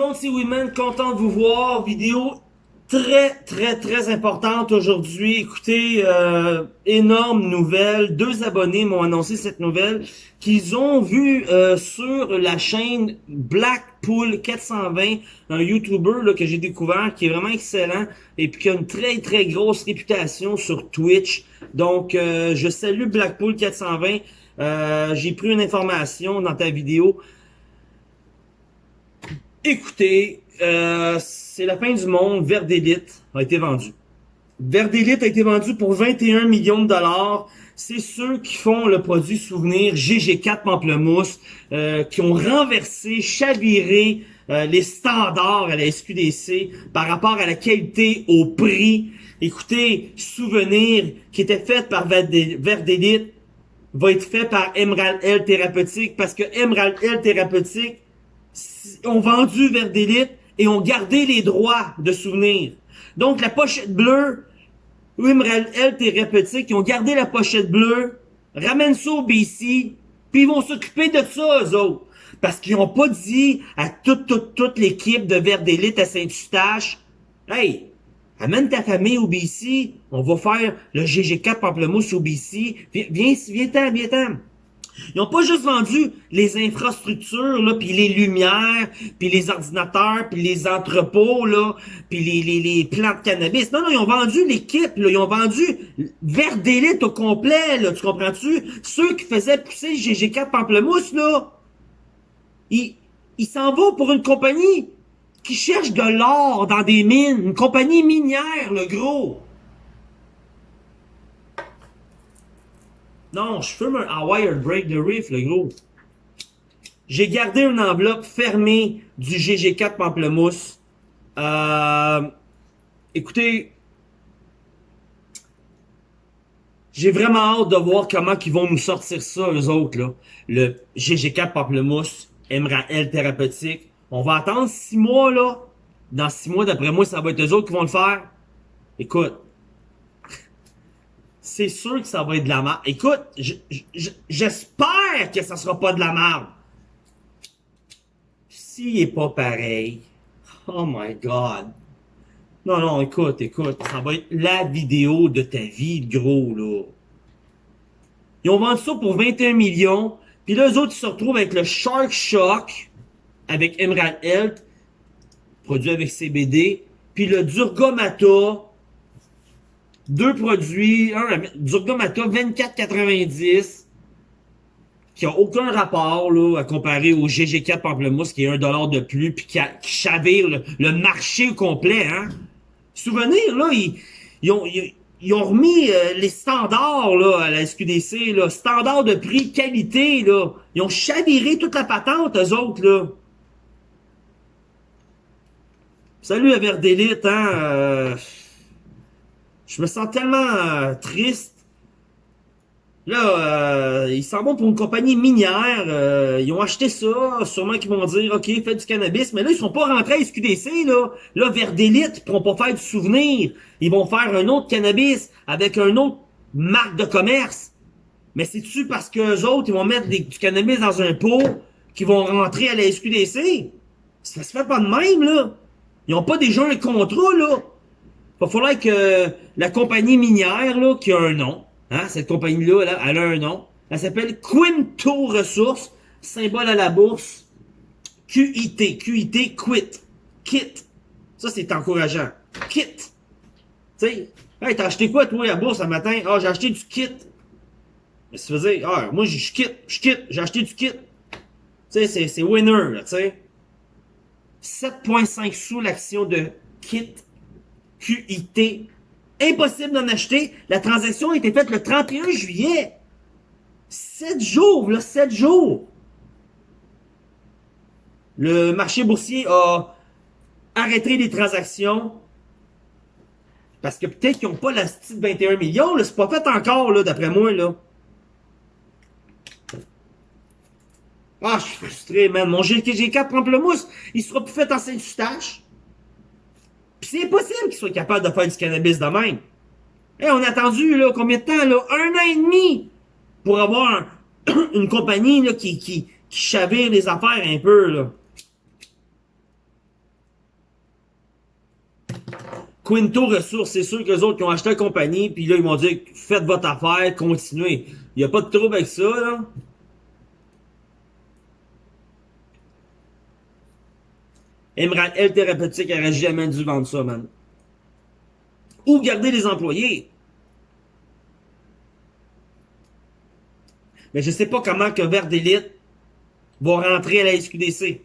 monde, c'est Women, content de vous voir. Vidéo très, très, très importante aujourd'hui. Écoutez, euh, énorme nouvelle. Deux abonnés m'ont annoncé cette nouvelle qu'ils ont vu euh, sur la chaîne Blackpool 420, un YouTuber là, que j'ai découvert qui est vraiment excellent et puis qui a une très, très grosse réputation sur Twitch. Donc, euh, je salue Blackpool 420. Euh, j'ai pris une information dans ta vidéo. Écoutez, euh, c'est la fin du monde. Verdélite a été vendu. Verdélite a été vendu pour 21 millions de dollars. C'est ceux qui font le produit souvenir GG4 Pamplemousse, euh, qui ont renversé, chaviré euh, les standards à la SQDC par rapport à la qualité, au prix. Écoutez, souvenir qui était fait par Verdélite va être fait par Emerald L Thérapeutique parce que Emerald L Thérapeutique ont vendu Verdélite et ont gardé les droits de souvenir. Donc, la pochette bleue, Emerald L Thérapeutique, ils ont gardé la pochette bleue, ramènent ça au BC, puis ils vont s'occuper de ça, eux autres. Parce qu'ils n'ont pas dit à toute, toute, toute l'équipe de Verdélite à Saint-Eustache, Hey, amène ta famille au BC, on va faire le GG4 Pamplemousse au BC, viens, viens, viens-t'en, viens-t'en. Ils n'ont pas juste vendu les infrastructures, là, puis les lumières, puis les ordinateurs, puis les entrepôts, là, puis les, plants de cannabis. Non, non, ils ont vendu l'équipe. Ils ont vendu vers d'élite au complet, là. Tu comprends-tu? Ceux qui faisaient pousser GG4 Pamplemousse, là, ils s'en vont pour une compagnie qui cherche de l'or dans des mines. Une compagnie minière, le gros. Non, je fume un wired Break the Reef, le gros. J'ai gardé une enveloppe fermée du GG4 Pamplemousse. Euh, écoutez, j'ai vraiment hâte de voir comment ils vont nous sortir ça, eux autres, là. Le GG4 Pamplemousse, MRAL thérapeutique. On va attendre six mois, là. Dans six mois, d'après moi, ça va être eux autres qui vont le faire. Écoute, c'est sûr que ça va être de la merde. Écoute, j'espère que ça sera pas de la merde. S'il est pas pareil, oh my god. Non, non, écoute, écoute, ça va être la vidéo de ta vie, gros, là. Ils ont vendu ça pour 21 millions, puis là, eux autres, ils se retrouvent avec le Shark Shock, avec Emerald Health, produit avec CBD, puis le Durgamata, deux produits, un Durgamata 24,90 qui a aucun rapport là, à comparer au GG4 Pamplemousse qui est un dollar de plus puis qui, chavire le, marché complet. Hein? Souvenir, là, ils, ils, ont, ils, ont remis euh, les standards là, à la SQDC, là, standards de prix, qualité. Là. Ils ont chaviré toute la patente, eux autres. Là. Salut à Verdélite, hein? Euh, je me sens tellement euh, triste. Là, euh, ils s'en vont pour une compagnie minière. Euh, ils ont acheté ça. Sûrement qu'ils vont dire, OK, faites du cannabis. Mais là, ils sont pas rentrés à SQDC. Là, là vers d'élite, ils pourront pas faire du souvenir. Ils vont faire un autre cannabis avec un autre marque de commerce. Mais c'est-tu parce que autres, ils vont mettre du cannabis dans un pot qu'ils vont rentrer à la SQDC? Ça se fait pas de même, là. Ils ont pas déjà un contrat, là. Il va falloir que la compagnie minière, là, qui a un nom, hein, cette compagnie-là, là, elle a un nom. Elle s'appelle Quinto Ressources, symbole à la bourse. QIT, QIT, quit. Kit. Ça, c'est encourageant. Kit. Tu sais, hey, t'as acheté quoi, toi, à la bourse, ce matin? Ah, j'ai acheté du kit. Mais ça veut dire, ah, moi, je quitte, je quitte, j'ai acheté du kit. Tu sais, c'est winner, tu sais. 7,5 sous l'action de kit QIT. Impossible d'en acheter. La transaction a été faite le 31 juillet. 7 jours, là, 7 jours. Le marché boursier a arrêté les transactions. Parce que peut-être qu'ils n'ont pas la petite 21 millions. C'est pas fait encore, là, d'après moi, là. Ah, je suis frustré, man. Mon GG4 Pamplemousse, il sera plus fait en Saint-Eustache. Puis c'est impossible qu'ils soient capables de faire du cannabis de même. Hey, on a attendu là, combien de temps? Là? Un an et demi pour avoir une compagnie là, qui, qui, qui chavire les affaires un peu. Là. Quinto Ressources, c'est sûr que les autres qui ont acheté la compagnie, puis là, ils m'ont dit, faites votre affaire, continuez. Il n'y a pas de trouble avec ça, là. Emerald L Thérapeutique aurait jamais dû vendre ça, man. Ou garder les employés. Mais je sais pas comment que Vert d'élite va rentrer à la SQDC.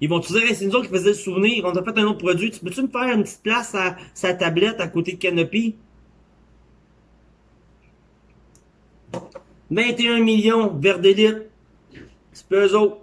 Ils vont te dire, c'est nous autres qui faisaient le souvenir, on a fait un autre produit, tu peux-tu me faire une petite place à sa tablette à côté de Canopy? 21 millions, Vert d'élite. C'est peu eux autres.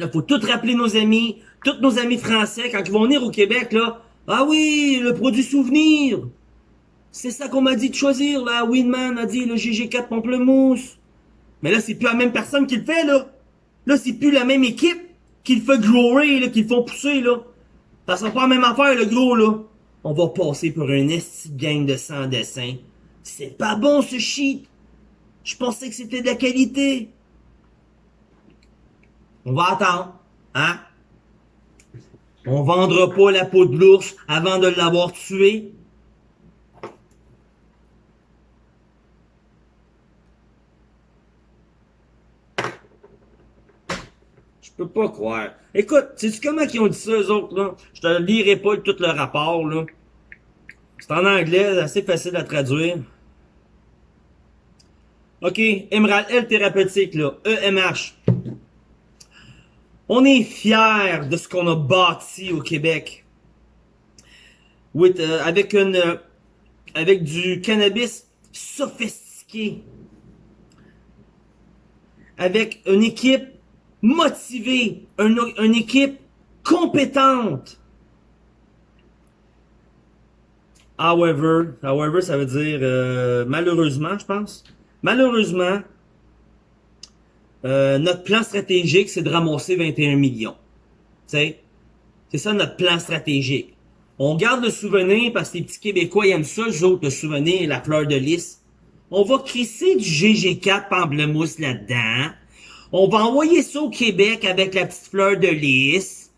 Là, faut tout rappeler nos amis, tous nos amis français, quand ils vont venir au Québec, là. Ah oui, le produit souvenir. C'est ça qu'on m'a dit de choisir, là. Winman a dit le GG4 Pamplemousse. Mais là, c'est plus la même personne qui le fait, là. Là, c'est plus la même équipe qui le fait grower, là, qui le font pousser, là. Ça sera pas la même affaire, le gros, là. On va passer pour un esti gang de sans dessin. C'est pas bon, ce shit. Je pensais que c'était de la qualité. On va attendre, hein? On vendra pas la peau de l'ours avant de l'avoir tué. Je peux pas croire. Écoute, sais-tu comment ils ont dit ça, eux autres, là? Je te lirai pas tout le rapport, là. C'est en anglais, assez facile à traduire. OK, Emerald L thérapeutique, là. EMH. On est fiers de ce qu'on a bâti au Québec. Euh, avec, une, euh, avec du cannabis sophistiqué. Avec une équipe motivée, une, équipe compétente. However, however, ça veut dire euh, malheureusement, je pense. Malheureusement, euh, notre plan stratégique, c'est de ramasser 21 millions. C'est ça notre plan stratégique. On garde le souvenir parce que les petits Québécois ils aiment ça, les autres, le souvenir, la fleur de lys. On va crisser du GG4 Pamplemousse là-dedans. On va envoyer ça au Québec avec la petite fleur de lys.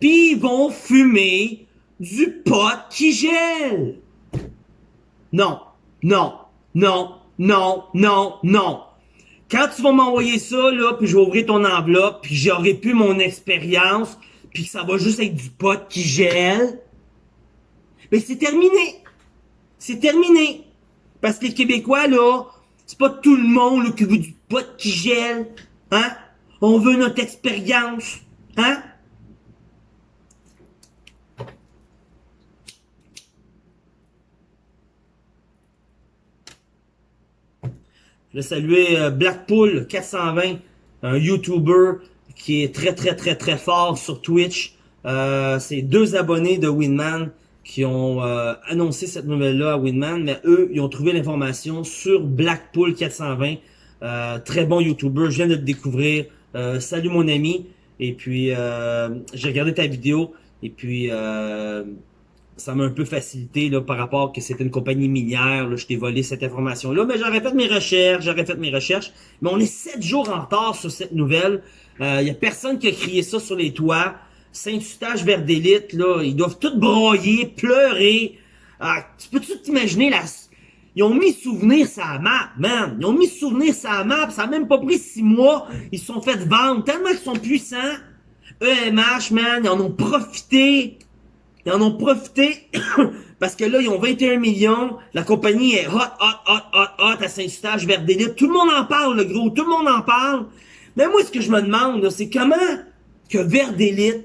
Puis ils vont fumer du pot qui gèle. Non, non, non, non, non, non. Quand tu vas m'envoyer ça, là, puis je vais ouvrir ton enveloppe, puis j'aurai plus mon expérience, puis ça va juste être du pot qui gèle, mais c'est terminé. C'est terminé. Parce que les Québécois, là, c'est pas tout le monde là, qui veut du pot qui gèle. Hein? On veut notre expérience. Hein? Je vais saluer euh, Blackpool 420, un YouTuber qui est très très très très fort sur Twitch. Euh, c'est deux abonnés de Winman qui ont euh, annoncé cette nouvelle-là à Winman, mais eux, ils ont trouvé l'information sur Blackpool 420. Euh, très bon YouTuber, je viens de te découvrir. salut mon ami. Et puis, j'ai regardé ta vidéo. Et puis, ça m'a un peu facilité là, par rapport que c'était une compagnie minière. Là, je t'ai volé cette information-là. Mais j'aurais fait mes recherches, j'aurais fait mes recherches. Mais on est sept jours en retard sur cette nouvelle. Il euh, y a personne qui a crié ça sur les toits. Saint-Eustache vers d'élite, là, ils doivent tout broyer, pleurer. Ah, tu peux-tu t'imaginer la... Ils ont mis souvenir sa map, man. Ils ont mis souvenir sa map. Ça a même pas pris six mois. Ils se sont fait vendre tellement qu'ils sont puissants. EMH, man, ils en ont profité. Ils en ont profité parce que là, ils ont 21 millions. La compagnie est hot, hot, hot, hot, hot à Saint-Eustache, vers d'élite. Tout le monde en parle, le gros. Tout le monde en parle. Mais moi, ce que je me demande, c'est comment que vers d'élite,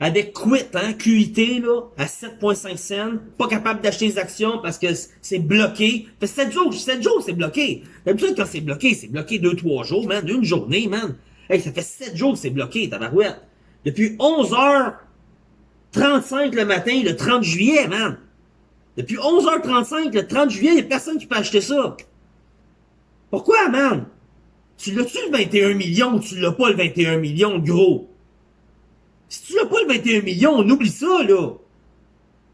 avec Quit, hein, QIT, là, à 7.5 cents, pas capable d'acheter les actions parce que c'est bloqué. Fait 7 jours, 7 jours, c'est bloqué. D'habitude, quand c'est bloqué, c'est bloqué 2-3 jours, man, d'une journée, man. Hey, ça fait 7 jours que c'est bloqué, tabarouette. Depuis 11 heures, 35 le matin, le 30 juillet, man. Depuis 11h35, le 30 juillet, il n'y a personne qui peut acheter ça. Pourquoi, man? Tu l'as-tu le 21 millions ou tu l'as pas le 21 millions, gros? Si tu l'as pas le 21 millions, on oublie ça, là.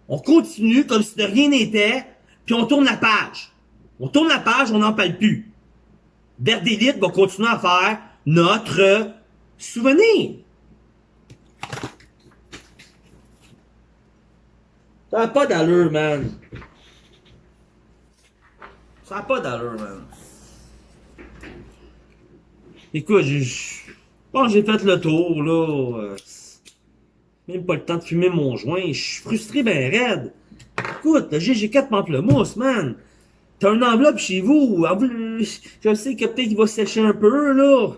On continue comme si de rien n'était, puis on tourne la page. On tourne la page, on n'en parle plus. Verdélite va continuer à faire notre souvenir. Ça n'a pas d'allure, man. Ça n'a pas d'allure, man. Écoute, j'ai... Bon, j'ai fait le tour, là. Euh, même pas le temps de fumer mon joint. Je suis frustré ben raide. Écoute, le GG4 Pamplemousse, man. T'as une enveloppe chez vous. Je sais que peut-être il va sécher un peu, là.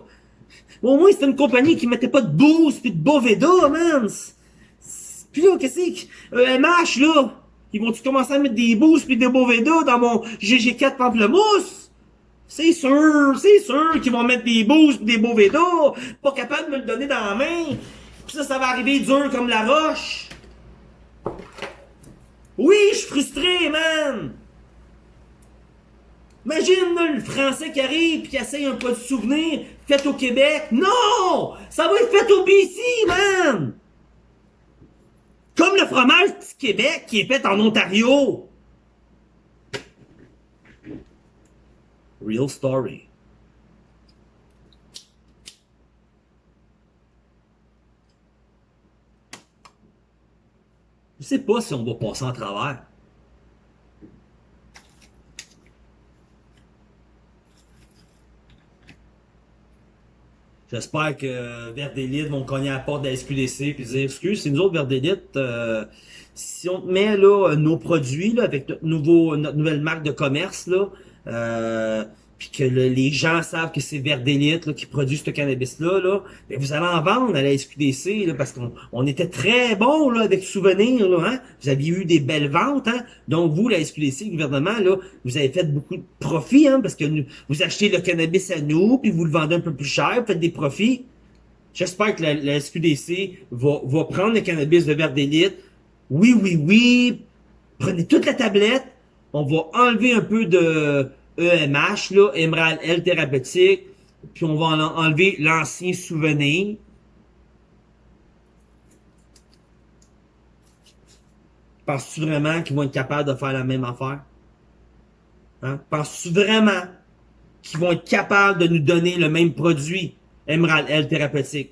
Au moins, c'était une compagnie qui mettait pas de boost pis de Boveda, man. Pis là, qu'est-ce que... Euh, MH, là? Ils vont-tu commencer à mettre des boosts pis des Boveda dans mon GG4 Pamplemousse? C'est sûr, c'est sûr qu'ils vont mettre des boosts pis des Boveda. Pas capable de me le donner dans la main. Pis ça, ça va arriver dur comme la roche. Oui, je suis frustré, man. Imagine le français qui arrive et qui essaye un peu de souvenir fait au Québec. Non! Ça va être fait au BC, man! Comme le fromage du Québec qui est fait en Ontario. Real story. Je sais pas si on va passer en travers. J'espère que Vert d'élite vont cogner à la porte de la SQDC et dire excuse, c'est nous autres Vert d'élite. Euh, si on met là nos produits là, avec notre nouveau notre nouvelle marque de commerce là, euh, que les gens savent que c'est Vert d'élite qui produit ce cannabis-là, là, ben, vous allez en vendre à la SQDC, là, parce qu'on on était très bon là, avec souvenirs, là, hein? Vous aviez eu des belles ventes, hein? Donc vous, la SQDC, le gouvernement, là, vous avez fait beaucoup de profits, hein, parce que vous achetez le cannabis à nous, puis vous le vendez un peu plus cher, vous faites des profits. J'espère que la, SQDC va, prendre le cannabis de Vert d'élite. Oui, oui, oui. Prenez toute la tablette. On va enlever un peu de EMH, là, Emerald L thérapeutique, puis on va enlever l'ancien souvenir. Penses-tu vraiment qu'ils vont être capables de faire la même affaire? Hein? Penses-tu vraiment qu'ils vont être capables de nous donner le même produit, Emerald L thérapeutique?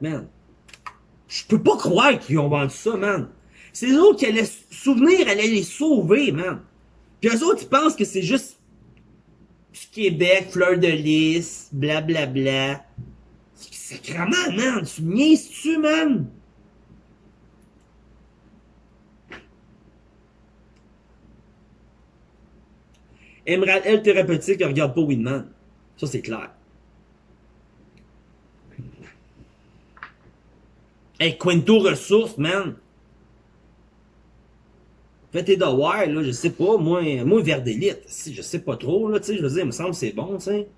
man. Je peux pas croire qu'ils ont vendu ça, man. C'est les autres qui allaient souvenir, allaient les sauver, man. Puis eux autres, ils pensent que c'est juste Québec, fleur de lys, blablabla. Bla, bla. Sacrement, man. Tu niaises-tu, man? Emerald L thérapeutique, regarde pas Winman. Ça, c'est clair. Hey, Quinto Ressources, man. Fais tes devoirs, là, je sais pas, moi, moi, vers d'élite, si, je sais pas trop, là, tu sais, je veux dire, il me semble que c'est bon, tu sais.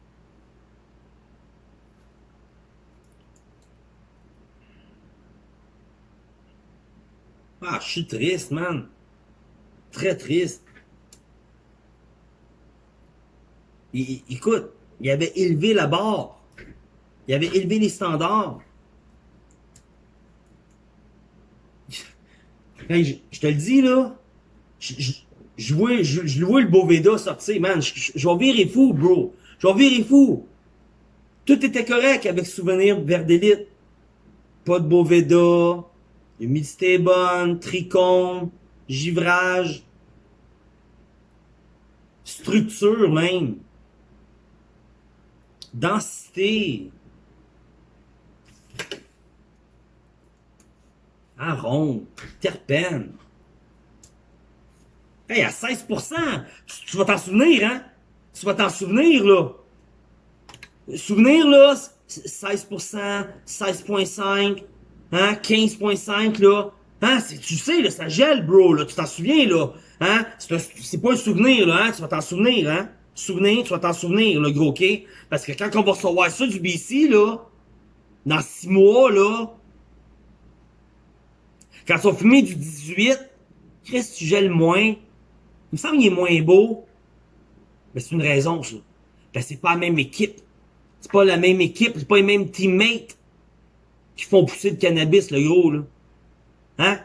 Ah, je suis triste, man. Très triste. écoute, il avait élevé la barre. Il avait élevé les standards. Je, te le dis, là, je, vois, je, vois le Boveda sortir, man. Je, vais virer fou, bro. Je vais virer fou. Tout était correct avec Souvenir vers d'élite. Pas de Boveda. Humidité bonne, tricône, givrage. Structure, même. Densité. Arôme, terpène. Hey, à 16%, tu, vas t'en souvenir, hein? Tu vas t'en souvenir, là. Souvenir, là, 16%, 16.5, hein, 15.5, là. Hein, tu sais, là, ça gèle, bro, là, tu t'en souviens, là. Hein, c'est pas un souvenir, là, hein, tu vas t'en souvenir, hein. Souvenir, tu vas t'en souvenir, le gros, OK? Parce que quand on va recevoir ça du BC, là, dans six mois, là, quand ils sont fumés du 18, Chris, tu gèles moins. Il me semble qu'il est moins beau. Mais c'est une raison, ça. C'est pas la même équipe. C'est pas la même équipe, c'est pas les mêmes teammates qui font pousser le cannabis, le gros, là. Hein?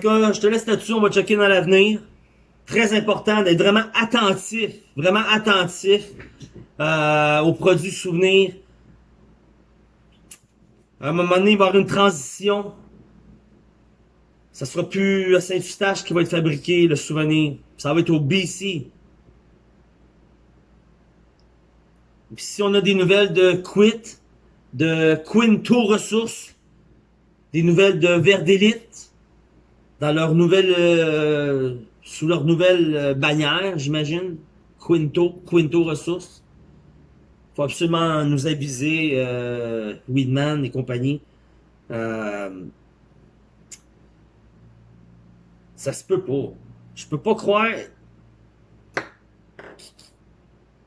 Je te laisse là-dessus, on va checker dans l'avenir. Très important d'être vraiment attentif, vraiment attentif euh, aux produits souvenirs. À un moment donné, il va y avoir une transition. Ça sera plus à Saint-Eustache qui va être fabriqué, le souvenir. Ça va être au BC. Si on a des nouvelles de Quit, de Quinto Ressources, des nouvelles de Verdélite, dans leur nouvelle, euh, sous leur nouvelle euh, bannière, j'imagine, Quinto, Quinto Ressources. faut absolument nous aviser, euh, Weedman et compagnie. Ça se peut pas. Je peux pas croire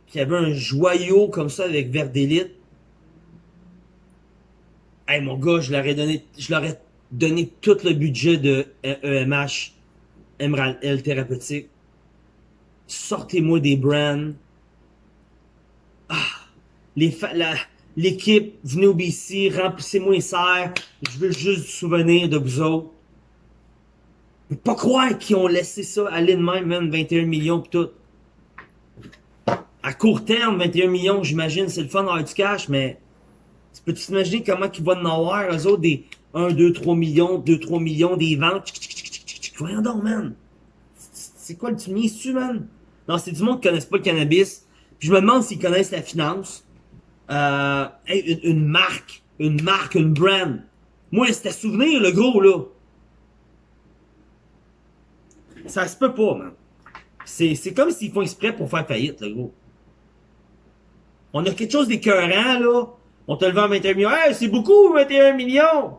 qu'il y avait un joyau comme ça avec Verdélite. Hey mon gars, je leur ai donné, je leur ai donné tout le budget de EMH, Emerald L Thérapeutique. Sortez-moi des brands. Ah, l'équipe, venez au BC, remplissez-moi les serres. Je veux juste du souvenir de vous autres. Je peux pas croire qu'ils ont laissé ça aller de même, même 21 millions pis tout. À court terme, 21 millions, j'imagine, c'est le fun d'avoir du cash, mais tu peux t'imaginer comment ils vont en avoir, eux autres, des 1, 2, 3 millions, 2, 3 millions, des ventes. Voyons donc, man. C'est quoi le tu tu man? Non, c'est du monde qui connaissent pas le cannabis. Puis je me demande s'ils connaissent la finance. Euh, une, une, marque, une marque, une brand. Moi, c'était souvenir, le gros, là. Ça se peut pas, man. C'est comme s'ils font exprès pour faire faillite, le gros. On a quelque chose d'écœurant, là. On te le vend 21 millions. Hey, c'est beaucoup, 21 millions!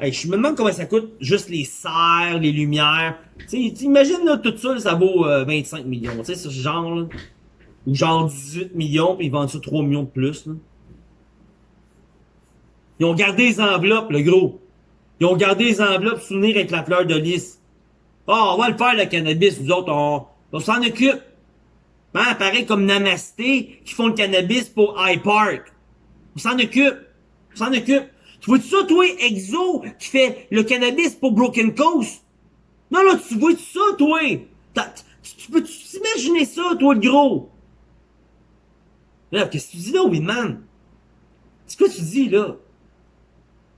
Je me demande comment ça coûte, juste les serres, les lumières. Tu imagines, là, tout ça, ça vaut 25 euh, millions. Tu ce genre, là. Ou genre 18 millions, puis ils vendent ça 3 millions de plus, là. Ils ont gardé les enveloppes, le gros. Ils ont gardé les enveloppes souvenir avec la fleur de lys. oh, on va le faire, le cannabis, nous autres, on, on s'en occupe. Hein, pareil comme Namasté, qui font le cannabis pour High Park. On s'en occupe. On s'en occupe. Tu vois ça, toi, Exo, qui fait le cannabis pour Broken Coast? Non, non, tu vois ça, toi? Tu peux t'imaginer ça, toi, le gros? Là, qu'est-ce que tu dis là, Winman? C'est quoi tu dis, là?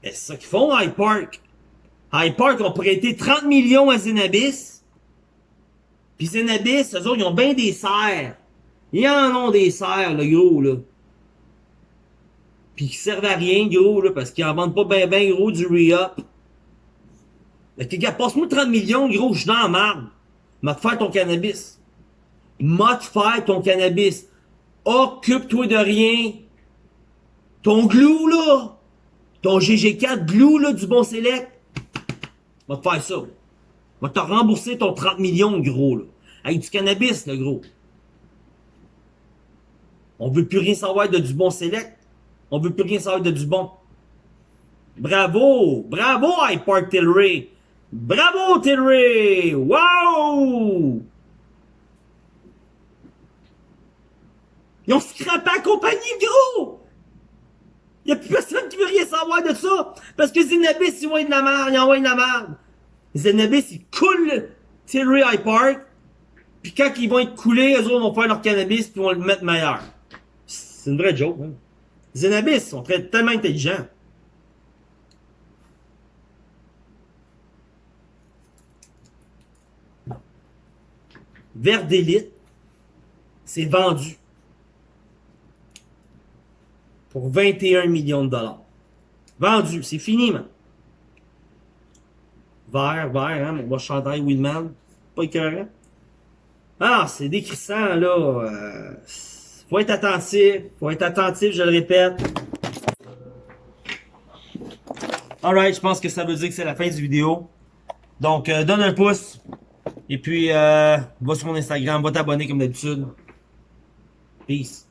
C'est ça qu'ils font, High Park. High Park ont prêté 30 millions à Zenabis. Puis Zenabis, eux autres, ils ont bien des serres. Ils en ont des serres, le gros, là. Puis qui servent à rien, gros, là, parce qu'ils en vendent pas ben ben gros du re-up. Passe-moi 30 millions, gros, je suis dans la marde. M'a te faire ton cannabis. M'a faire ton cannabis. Occupe-toi de rien. Ton glue, là. Ton GG4 glue, là, du bon select. M'a te faire ça. Va te rembourser ton 30 millions, gros, là. Avec du cannabis, le gros. On veut plus rien savoir de du bon select. On veut plus rien savoir de du bon. Bravo! Bravo, iPark Tilray! Bravo, Tilray! Wow! Ils ont scrappé la compagnie, gros! Y'a plus personne qui veut rien savoir de ça! Parce que Zenabis, ils vont de la merde, ils envoient de la merde! Zenabis, ils coulent Tilray High Park, puis quand ils vont être coulés, eux autres vont faire leur cannabis, puis vont le mettre meilleur. C'est une vraie joke, hein? Zenabis sont très, tellement intelligents. Vert d'élite, c'est vendu pour 21 millions de dollars. Vendu, c'est fini, man. Vert, vert, hein, mon beau chandail Willman. Pas écœurant. Ah, c'est décrissant, là. Euh, faut être attentif. Faut être attentif, je le répète. Alright, je pense que ça veut dire que c'est la fin du vidéo. Donc, euh, donne un pouce. Et puis, euh, va sur mon Instagram, va t'abonner comme d'habitude. Peace.